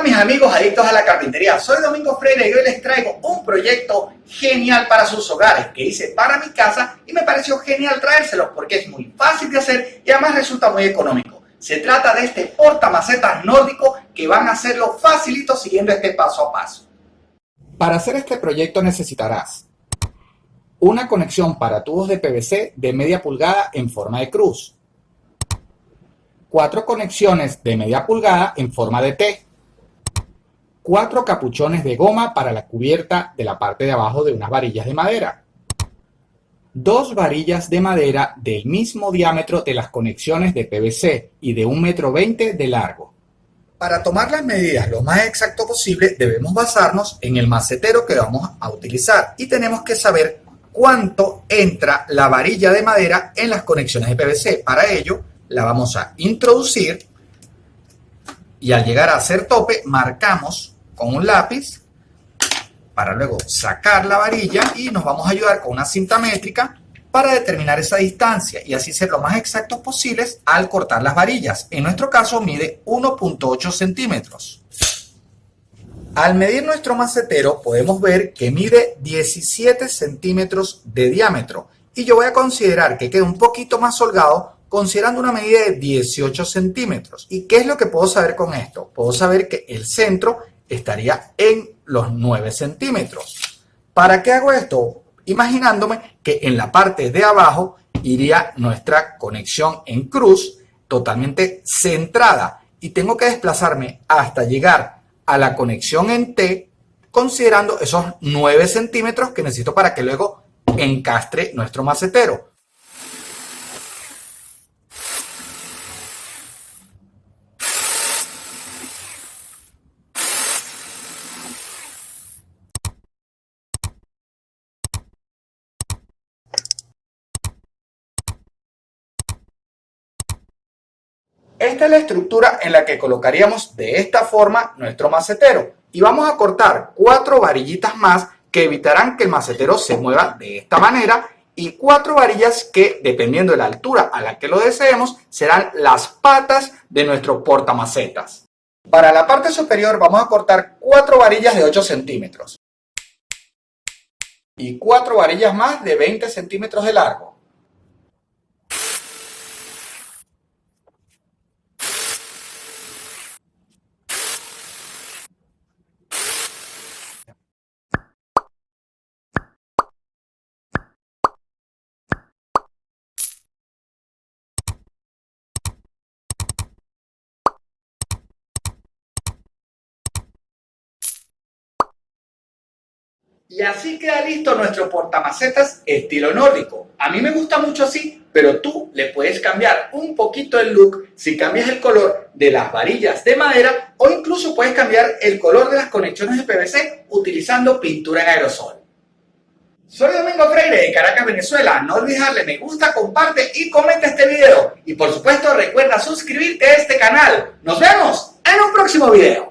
Hola mis amigos adictos a la carpintería, soy Domingo Freire y hoy les traigo un proyecto genial para sus hogares que hice para mi casa y me pareció genial traérselos porque es muy fácil de hacer y además resulta muy económico. Se trata de este portamacetas nórdico que van a hacerlo facilito siguiendo este paso a paso. Para hacer este proyecto necesitarás una conexión para tubos de PVC de media pulgada en forma de cruz, cuatro conexiones de media pulgada en forma de T, cuatro capuchones de goma para la cubierta de la parte de abajo de unas varillas de madera, dos varillas de madera del mismo diámetro de las conexiones de PVC y de un metro veinte de largo. Para tomar las medidas lo más exacto posible debemos basarnos en el macetero que vamos a utilizar y tenemos que saber cuánto entra la varilla de madera en las conexiones de PVC. Para ello la vamos a introducir y al llegar a hacer tope marcamos con un lápiz para luego sacar la varilla y nos vamos a ayudar con una cinta métrica para determinar esa distancia y así ser lo más exactos posibles al cortar las varillas. En nuestro caso mide 1.8 centímetros. Al medir nuestro macetero podemos ver que mide 17 centímetros de diámetro y yo voy a considerar que quede un poquito más holgado considerando una medida de 18 centímetros. ¿Y qué es lo que puedo saber con esto? Puedo saber que el centro estaría en los 9 centímetros. ¿Para qué hago esto? Imaginándome que en la parte de abajo iría nuestra conexión en cruz totalmente centrada y tengo que desplazarme hasta llegar a la conexión en T considerando esos 9 centímetros que necesito para que luego encastre nuestro macetero. Esta es la estructura en la que colocaríamos de esta forma nuestro macetero. Y vamos a cortar cuatro varillitas más que evitarán que el macetero se mueva de esta manera y cuatro varillas que, dependiendo de la altura a la que lo deseemos, serán las patas de nuestro portamacetas. Para la parte superior vamos a cortar cuatro varillas de 8 centímetros y cuatro varillas más de 20 centímetros de largo. Y así queda listo nuestro portamacetas estilo nórdico. A mí me gusta mucho así, pero tú le puedes cambiar un poquito el look si cambias el color de las varillas de madera o incluso puedes cambiar el color de las conexiones de PVC utilizando pintura en aerosol. Soy Domingo Freire de Caracas, Venezuela. No olvides darle me gusta, comparte y comenta este video. Y por supuesto recuerda suscribirte a este canal. Nos vemos en un próximo video.